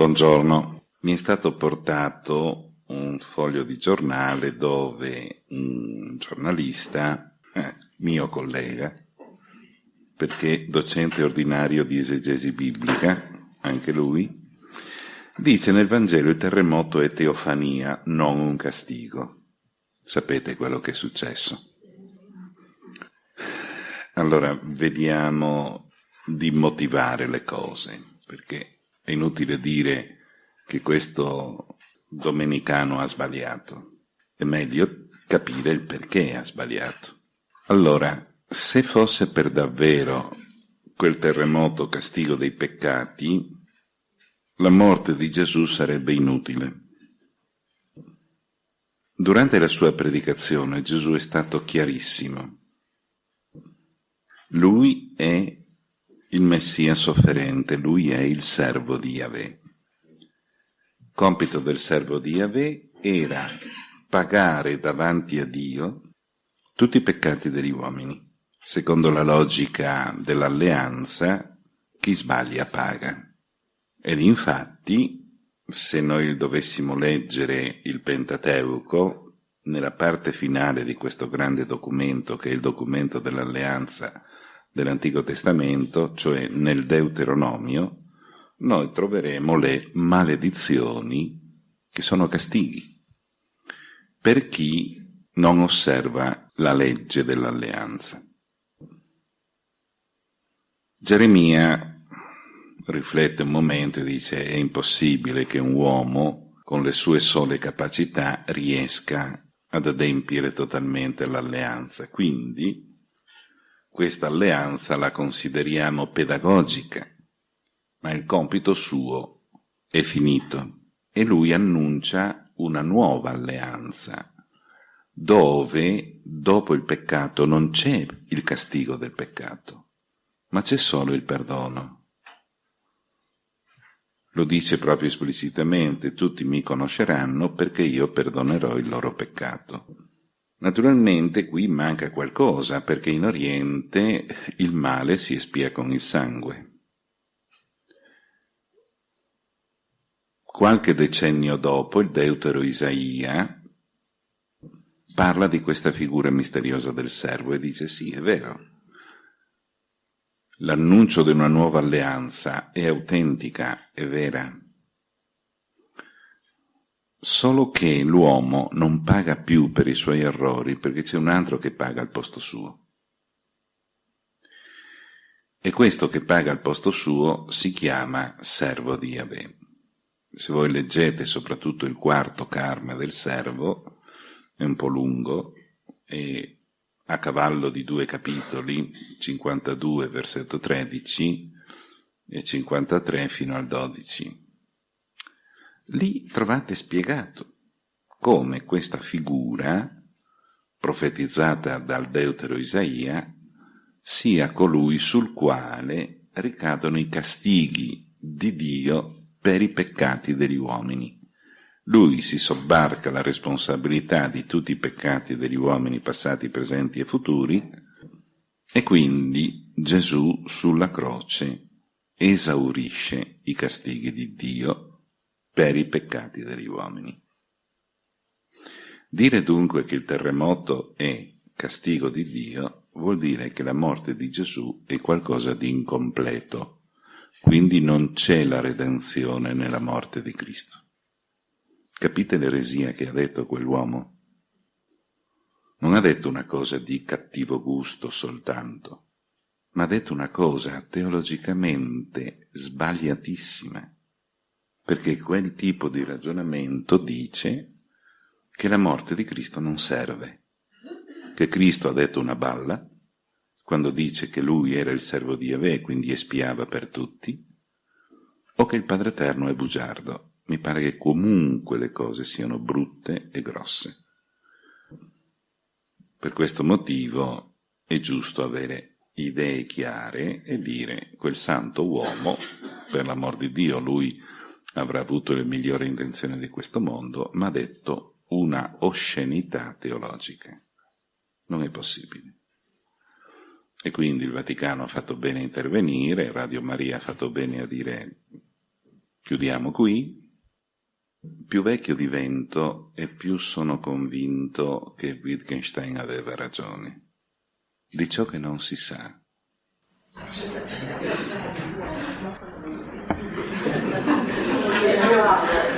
Buongiorno. Mi è stato portato un foglio di giornale dove un giornalista, eh, mio collega, perché docente ordinario di esegesi biblica, anche lui, dice nel Vangelo il terremoto è teofania, non un castigo. Sapete quello che è successo. Allora, vediamo di motivare le cose, perché è inutile dire che questo domenicano ha sbagliato, è meglio capire il perché ha sbagliato. Allora, se fosse per davvero quel terremoto castigo dei peccati, la morte di Gesù sarebbe inutile. Durante la sua predicazione Gesù è stato chiarissimo. Lui è il Messia sofferente, lui è il servo di Yahweh. Compito del servo di Yahweh era pagare davanti a Dio tutti i peccati degli uomini. Secondo la logica dell'alleanza, chi sbaglia paga. Ed infatti, se noi dovessimo leggere il Pentateuco, nella parte finale di questo grande documento, che è il documento dell'alleanza dell'Antico Testamento, cioè nel Deuteronomio, noi troveremo le maledizioni che sono castighi per chi non osserva la legge dell'alleanza. Geremia riflette un momento e dice è impossibile che un uomo con le sue sole capacità riesca ad adempiere totalmente l'alleanza. Quindi questa alleanza la consideriamo pedagogica, ma il compito suo è finito e lui annuncia una nuova alleanza, dove dopo il peccato non c'è il castigo del peccato, ma c'è solo il perdono. Lo dice proprio esplicitamente, tutti mi conosceranno perché io perdonerò il loro peccato. Naturalmente qui manca qualcosa, perché in Oriente il male si espia con il sangue. Qualche decennio dopo il deutero Isaia parla di questa figura misteriosa del servo e dice sì, è vero. L'annuncio di una nuova alleanza è autentica, è vera, Solo che l'uomo non paga più per i suoi errori perché c'è un altro che paga al posto suo. E questo che paga al posto suo si chiama servo di Yahweh. Se voi leggete soprattutto il quarto karma del servo, è un po' lungo, e a cavallo di due capitoli, 52 versetto 13 e 53 fino al 12. Lì trovate spiegato come questa figura, profetizzata dal deutero Isaia, sia colui sul quale ricadono i castighi di Dio per i peccati degli uomini. Lui si sobbarca la responsabilità di tutti i peccati degli uomini passati, presenti e futuri, e quindi Gesù sulla croce esaurisce i castighi di Dio per i peccati degli uomini. Dire dunque che il terremoto è castigo di Dio vuol dire che la morte di Gesù è qualcosa di incompleto, quindi non c'è la redenzione nella morte di Cristo. Capite l'eresia che ha detto quell'uomo? Non ha detto una cosa di cattivo gusto soltanto, ma ha detto una cosa teologicamente sbagliatissima perché quel tipo di ragionamento dice che la morte di Cristo non serve, che Cristo ha detto una balla quando dice che lui era il servo di Yahweh e quindi espiava per tutti, o che il Padre Eterno è bugiardo. Mi pare che comunque le cose siano brutte e grosse. Per questo motivo è giusto avere idee chiare e dire quel santo uomo, per l'amor di Dio, lui avrà avuto le migliori intenzioni di questo mondo, ma ha detto una oscenità teologica. Non è possibile. E quindi il Vaticano ha fatto bene a intervenire, Radio Maria ha fatto bene a dire Chiudiamo qui. Più vecchio divento e più sono convinto che Wittgenstein aveva ragione. Di ciò che non si sa.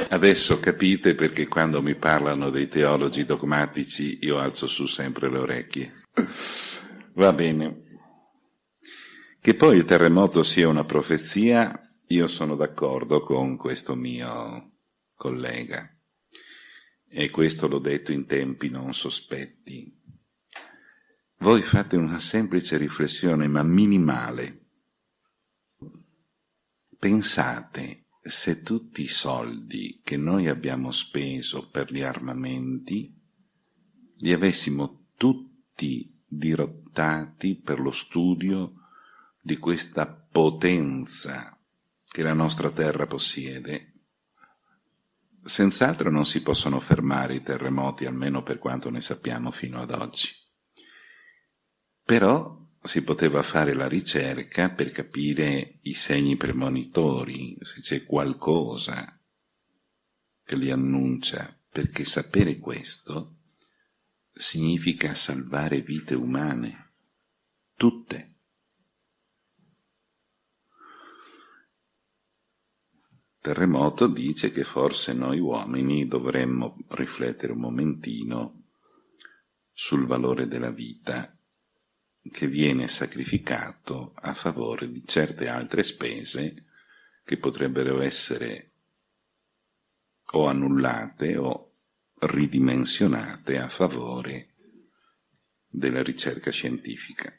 Adesso capite perché quando mi parlano dei teologi dogmatici io alzo su sempre le orecchie. Va bene. Che poi il terremoto sia una profezia, io sono d'accordo con questo mio collega. E questo l'ho detto in tempi non sospetti. Voi fate una semplice riflessione, ma minimale. Pensate se tutti i soldi che noi abbiamo speso per gli armamenti li avessimo tutti dirottati per lo studio di questa potenza che la nostra terra possiede, senz'altro non si possono fermare i terremoti, almeno per quanto ne sappiamo fino ad oggi. Però si poteva fare la ricerca per capire i segni premonitori, se c'è qualcosa che li annuncia, perché sapere questo significa salvare vite umane, tutte. Terremoto dice che forse noi uomini dovremmo riflettere un momentino sul valore della vita che viene sacrificato a favore di certe altre spese che potrebbero essere o annullate o ridimensionate a favore della ricerca scientifica.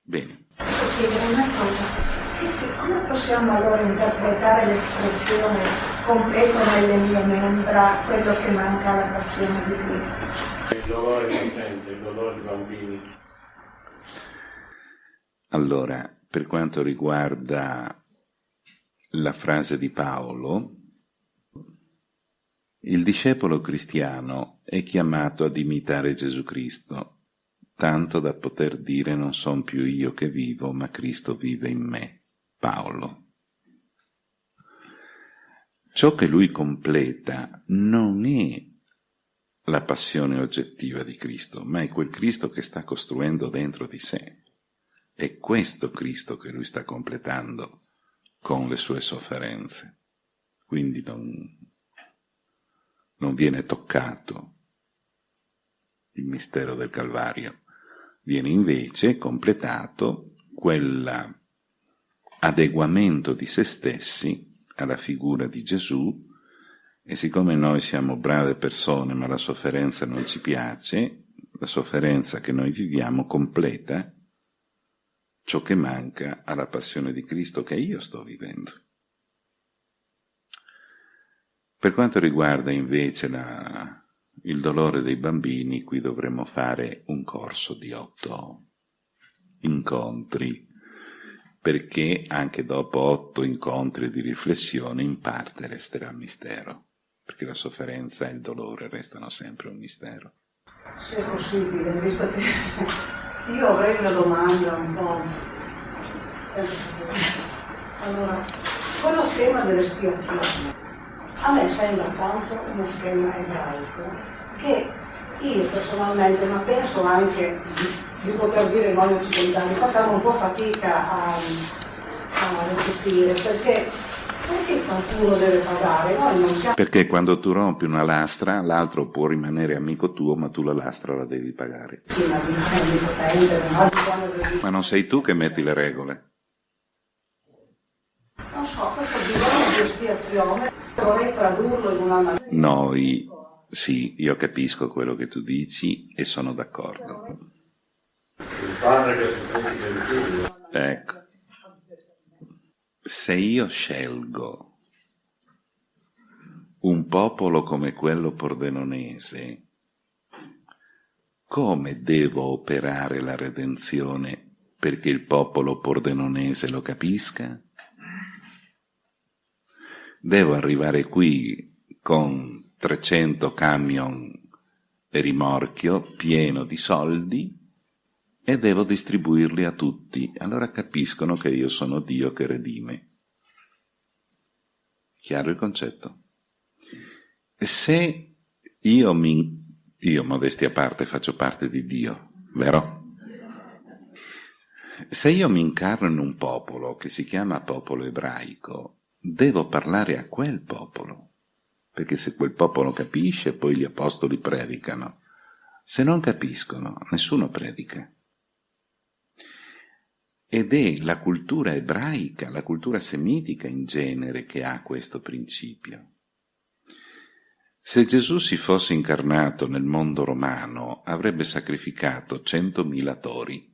Bene. Posso chiedere una cosa? Come possiamo allora interpretare l'espressione completo nelle mie membra quello che manca alla passione di Cristo? Il dolore potente, il dolore dei bambini. Allora, per quanto riguarda la frase di Paolo, il discepolo cristiano è chiamato ad imitare Gesù Cristo, tanto da poter dire non son più io che vivo, ma Cristo vive in me. Paolo. Ciò che lui completa non è la passione oggettiva di Cristo, ma è quel Cristo che sta costruendo dentro di sé. È questo Cristo che lui sta completando con le sue sofferenze. Quindi non, non viene toccato il mistero del Calvario, viene invece completato quell'adeguamento di se stessi alla figura di Gesù e siccome noi siamo brave persone ma la sofferenza non ci piace, la sofferenza che noi viviamo completa ciò che manca alla passione di Cristo che io sto vivendo. Per quanto riguarda invece la, il dolore dei bambini, qui dovremmo fare un corso di otto incontri, perché anche dopo otto incontri di riflessione in parte resterà mistero, perché la sofferenza e il dolore restano sempre un mistero. Se è possibile, visto che io avrei una domanda un po'. Allora, quello schema dell'espiazione a me sembra tanto uno schema ebraico che io personalmente, ma penso anche di, poter dire noi occidentali, facciamo un po' fatica a, a recepire perché perché qualcuno deve pagare? Noi non siamo... Perché quando tu rompi una lastra, l'altro può rimanere amico tuo, ma tu la lastra la devi pagare. Sì, ma ha bisogno di... Ma non sei tu che metti le regole. Non so, questo bisogno di espiazione vorrei tradurlo in una maniera... Noi, sì, io capisco quello che tu dici e sono d'accordo. Il padre che figlio. Ecco se io scelgo un popolo come quello pordenonese, come devo operare la redenzione perché il popolo pordenonese lo capisca? Devo arrivare qui con 300 camion e rimorchio pieno di soldi e devo distribuirli a tutti, allora capiscono che io sono Dio che redime. Chiaro il concetto? Se io mi... Io, modestia a parte, faccio parte di Dio, vero? Se io mi incarno in un popolo che si chiama popolo ebraico, devo parlare a quel popolo, perché se quel popolo capisce, poi gli apostoli predicano. Se non capiscono, nessuno predica. Ed è la cultura ebraica, la cultura semitica in genere che ha questo principio. Se Gesù si fosse incarnato nel mondo romano, avrebbe sacrificato centomila tori,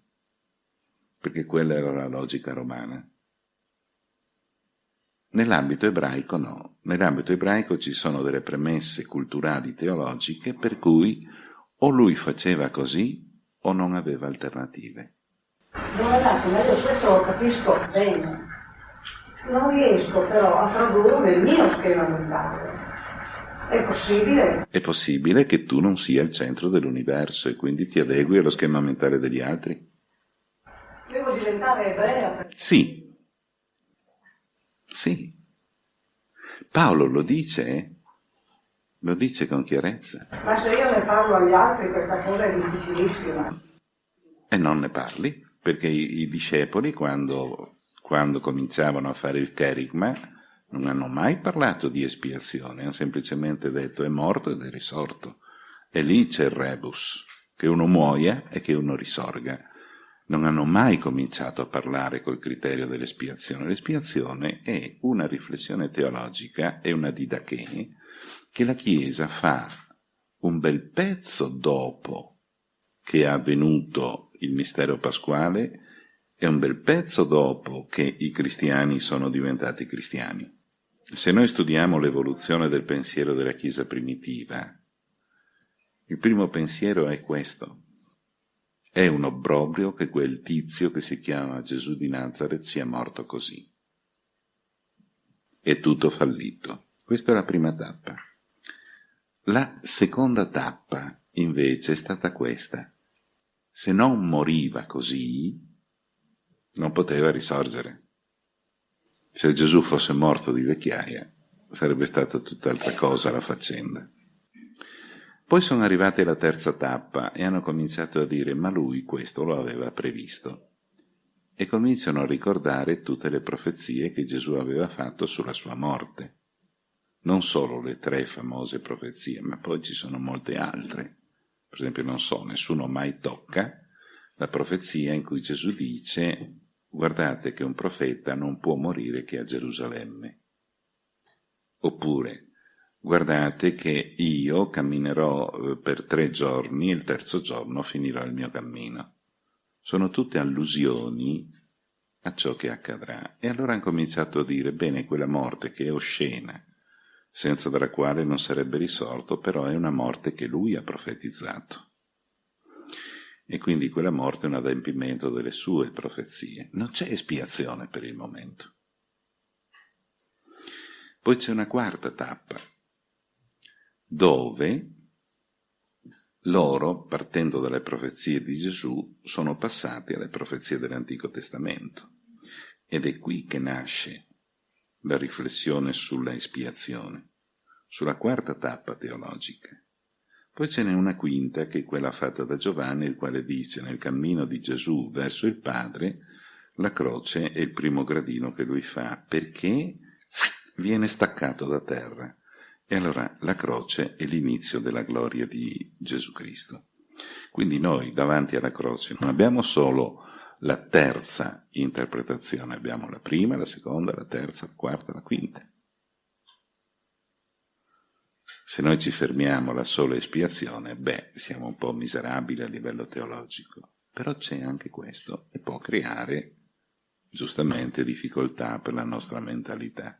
perché quella era la logica romana. Nell'ambito ebraico no, nell'ambito ebraico ci sono delle premesse culturali teologiche per cui o lui faceva così o non aveva alternative. Dato, ma io questo lo capisco bene. Non riesco però a tradurlo nel mio schema mentale. È possibile? È possibile che tu non sia il centro dell'universo e quindi ti adegui allo schema mentale degli altri? Devo diventare ebrea? Sì. Sì. Paolo lo dice, eh? Lo dice con chiarezza. Ma se io ne parlo agli altri questa cosa è difficilissima. E non ne parli, perché i, i discepoli quando, quando, cominciavano a fare il kerigma non hanno mai parlato di espiazione, hanno semplicemente detto è morto ed è risorto. E lì c'è il rebus, che uno muoia e che uno risorga. Non hanno mai cominciato a parlare col criterio dell'espiazione. L'espiazione è una riflessione teologica, è una didache, che la Chiesa fa un bel pezzo dopo che è avvenuto il mistero pasquale e un bel pezzo dopo che i cristiani sono diventati cristiani. Se noi studiamo l'evoluzione del pensiero della Chiesa primitiva, il primo pensiero è questo. È un obbrobrio che quel tizio che si chiama Gesù di Nazareth sia morto così. È tutto fallito. Questa è la prima tappa. La seconda tappa, invece, è stata questa. Se non moriva così, non poteva risorgere. Se Gesù fosse morto di vecchiaia, sarebbe stata tutt'altra cosa la faccenda. Poi sono arrivati alla terza tappa e hanno cominciato a dire ma lui questo lo aveva previsto. E cominciano a ricordare tutte le profezie che Gesù aveva fatto sulla sua morte non solo le tre famose profezie, ma poi ci sono molte altre. Per esempio, non so, nessuno mai tocca la profezia in cui Gesù dice guardate che un profeta non può morire che a Gerusalemme. Oppure, guardate che io camminerò eh, per tre giorni e il terzo giorno finirò il mio cammino. Sono tutte allusioni a ciò che accadrà. E allora hanno cominciato a dire, bene, quella morte che è oscena, senza della quale non sarebbe risorto, però è una morte che lui ha profetizzato. E quindi quella morte è un adempimento delle sue profezie. Non c'è espiazione per il momento. Poi c'è una quarta tappa, dove loro, partendo dalle profezie di Gesù, sono passati alle profezie dell'Antico Testamento. Ed è qui che nasce la riflessione sulla espiazione, sulla quarta tappa teologica. Poi ce n'è una quinta, che è quella fatta da Giovanni, il quale dice nel cammino di Gesù verso il Padre, la croce è il primo gradino che lui fa, perché viene staccato da terra. E allora la croce è l'inizio della gloria di Gesù Cristo. Quindi noi davanti alla croce non abbiamo solo la terza interpretazione, abbiamo la prima, la seconda, la terza, la quarta, la quinta. Se noi ci fermiamo alla sola espiazione, beh, siamo un po' miserabili a livello teologico, però c'è anche questo e può creare giustamente difficoltà per la nostra mentalità.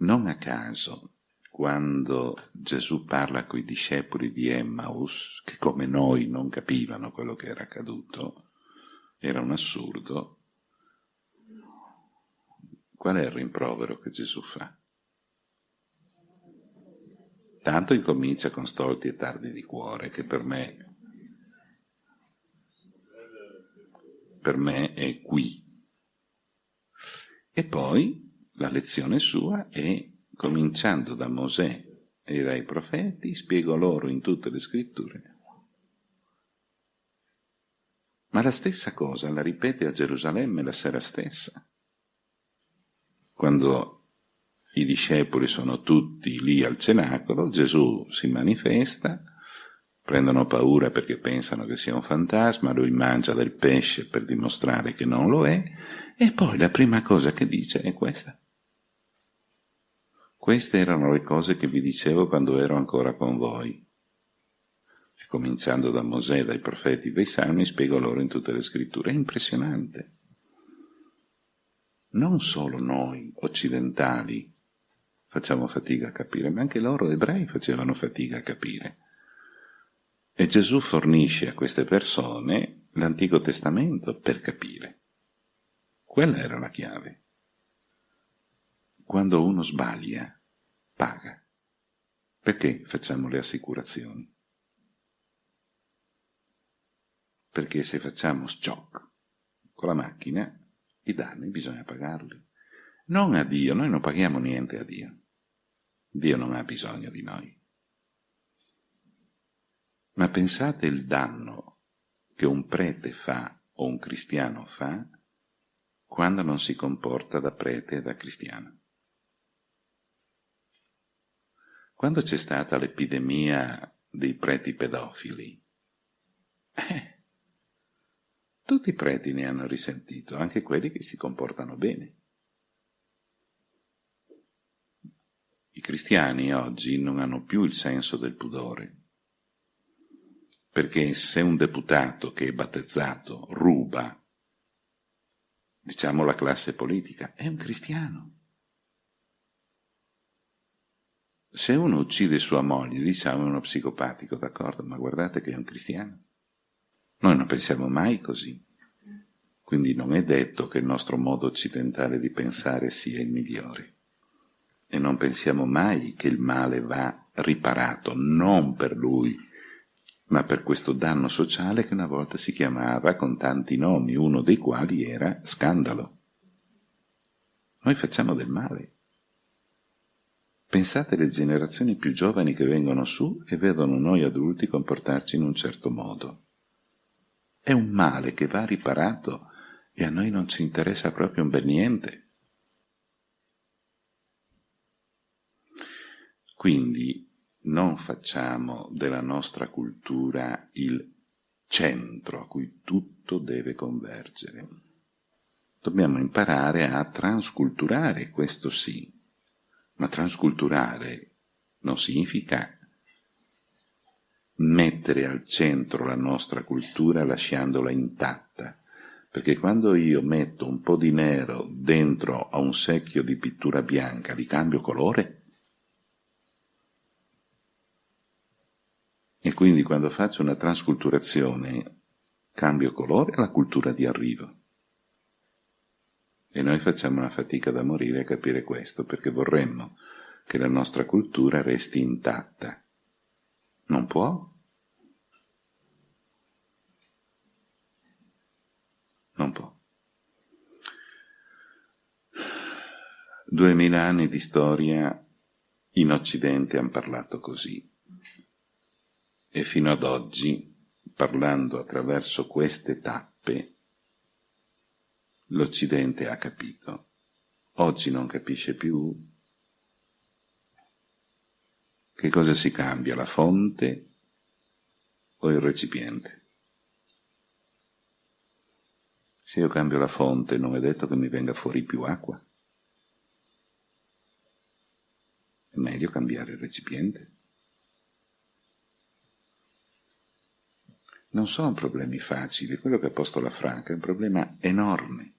Non a caso, quando Gesù parla con i discepoli di Emmaus, che come noi non capivano quello che era accaduto, era un assurdo. Qual è il rimprovero che Gesù fa? Tanto incomincia con stolti e tardi di cuore, che per me, per me è qui. E poi la lezione sua è, cominciando da Mosè e dai profeti, spiego loro in tutte le scritture. Ma la stessa cosa la ripete a Gerusalemme la sera stessa, quando i discepoli sono tutti lì al cenacolo, Gesù si manifesta, prendono paura perché pensano che sia un fantasma, lui mangia del pesce per dimostrare che non lo è, e poi la prima cosa che dice è questa. Queste erano le cose che vi dicevo quando ero ancora con voi. Cominciando da Mosè, dai profeti, dai salmi, spiego loro in tutte le scritture. È impressionante. Non solo noi occidentali facciamo fatica a capire, ma anche loro ebrei facevano fatica a capire. E Gesù fornisce a queste persone l'Antico Testamento per capire. Quella era la chiave. Quando uno sbaglia, paga. Perché facciamo le assicurazioni? Perché se facciamo stock con la macchina, i danni bisogna pagarli. Non a Dio, noi non paghiamo niente a Dio. Dio non ha bisogno di noi. Ma pensate il danno che un prete fa o un cristiano fa quando non si comporta da prete e da cristiano. Quando c'è stata l'epidemia dei preti pedofili, eh, tutti i preti ne hanno risentito, anche quelli che si comportano bene. I cristiani oggi non hanno più il senso del pudore, perché se un deputato che è battezzato ruba, diciamo la classe politica, è un cristiano. Se uno uccide sua moglie, diciamo è uno psicopatico, d'accordo, ma guardate che è un cristiano. Noi non pensiamo mai così. Quindi non è detto che il nostro modo occidentale di pensare sia il migliore e non pensiamo mai che il male va riparato non per lui, ma per questo danno sociale che una volta si chiamava con tanti nomi, uno dei quali era scandalo. Noi facciamo del male. Pensate alle generazioni più giovani che vengono su e vedono noi adulti comportarci in un certo modo. È un male che va riparato e a noi non ci interessa proprio un bel niente. Quindi non facciamo della nostra cultura il centro a cui tutto deve convergere. Dobbiamo imparare a transculturare, questo sì, ma transculturare non significa mettere al centro la nostra cultura lasciandola intatta, perché quando io metto un po' di nero dentro a un secchio di pittura bianca, li cambio colore? E quindi quando faccio una transculturazione cambio colore alla cultura di arrivo. E noi facciamo una fatica da morire a capire questo, perché vorremmo che la nostra cultura resti intatta. Non può. Non può. Duemila anni di storia in Occidente hanno parlato così. E fino ad oggi, parlando attraverso queste tappe, l'Occidente ha capito. Oggi non capisce più. Che cosa si cambia, la fonte o il recipiente? Se io cambio la fonte non è detto che mi venga fuori più acqua. È meglio cambiare il recipiente. non sono problemi facili, quello che ha posto la Franca è un problema enorme.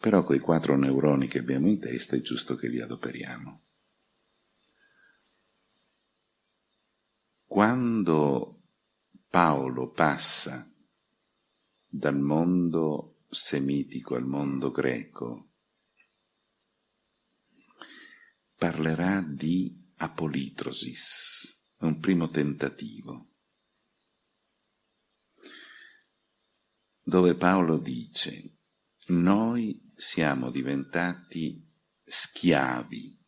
Però quei quattro neuroni che abbiamo in testa è giusto che li adoperiamo. Quando Paolo passa dal mondo semitico al mondo greco, parlerà di apolitrosis un primo tentativo, dove Paolo dice, noi siamo diventati schiavi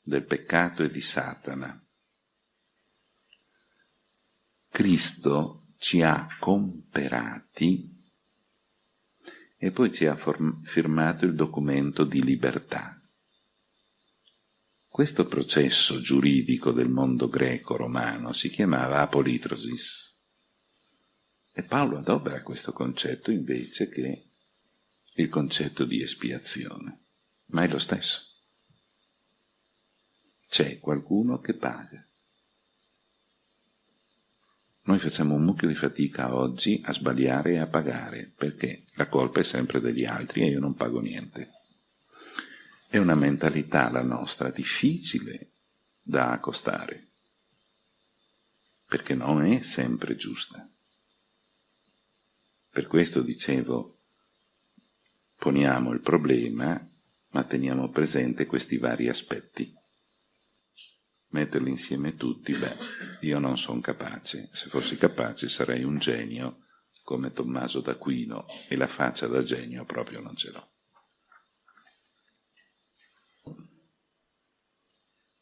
del peccato e di Satana. Cristo ci ha comperati e poi ci ha firmato il documento di libertà. Questo processo giuridico del mondo greco-romano si chiamava apolitrosis e Paolo adopera questo concetto invece che il concetto di espiazione, ma è lo stesso. C'è qualcuno che paga. Noi facciamo un mucchio di fatica oggi a sbagliare e a pagare, perché la colpa è sempre degli altri e io non pago niente. È una mentalità la nostra difficile da accostare, perché non è sempre giusta. Per questo dicevo, poniamo il problema, ma teniamo presente questi vari aspetti metterli insieme tutti, beh, io non sono capace. Se fossi capace sarei un genio come Tommaso d'Aquino e la faccia da genio proprio non ce l'ho.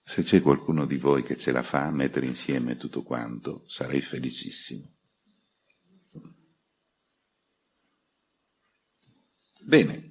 Se c'è qualcuno di voi che ce la fa a mettere insieme tutto quanto, sarei felicissimo. Bene,